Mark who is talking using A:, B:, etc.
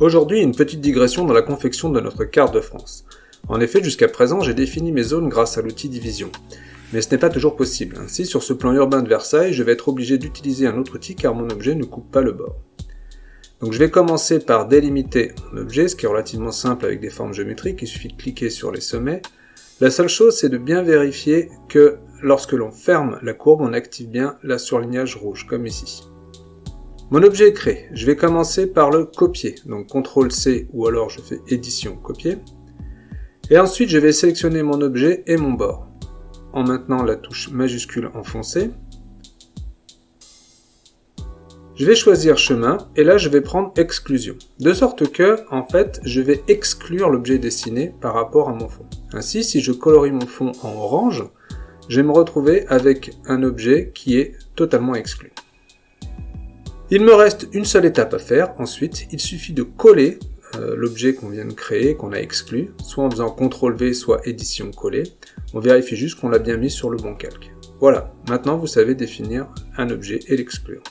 A: Aujourd'hui, une petite digression dans la confection de notre carte de France. En effet, jusqu'à présent, j'ai défini mes zones grâce à l'outil division. Mais ce n'est pas toujours possible. Ainsi, sur ce plan urbain de Versailles, je vais être obligé d'utiliser un autre outil car mon objet ne coupe pas le bord. Donc je vais commencer par délimiter mon objet, ce qui est relativement simple avec des formes géométriques, il suffit de cliquer sur les sommets. La seule chose, c'est de bien vérifier que lorsque l'on ferme la courbe, on active bien la surlignage rouge, comme ici. Mon objet est créé. Je vais commencer par le copier. Donc CTRL-C ou alors je fais édition copier. Et ensuite, je vais sélectionner mon objet et mon bord en maintenant la touche majuscule enfoncée. Je vais choisir chemin et là je vais prendre exclusion. De sorte que, en fait, je vais exclure l'objet dessiné par rapport à mon fond. Ainsi, si je colorie mon fond en orange, je vais me retrouver avec un objet qui est totalement exclu. Il me reste une seule étape à faire, ensuite il suffit de coller euh, l'objet qu'on vient de créer, qu'on a exclu, soit en faisant CTRL V, soit édition coller. On vérifie juste qu'on l'a bien mis sur le bon calque. Voilà, maintenant vous savez définir un objet et l'exclure.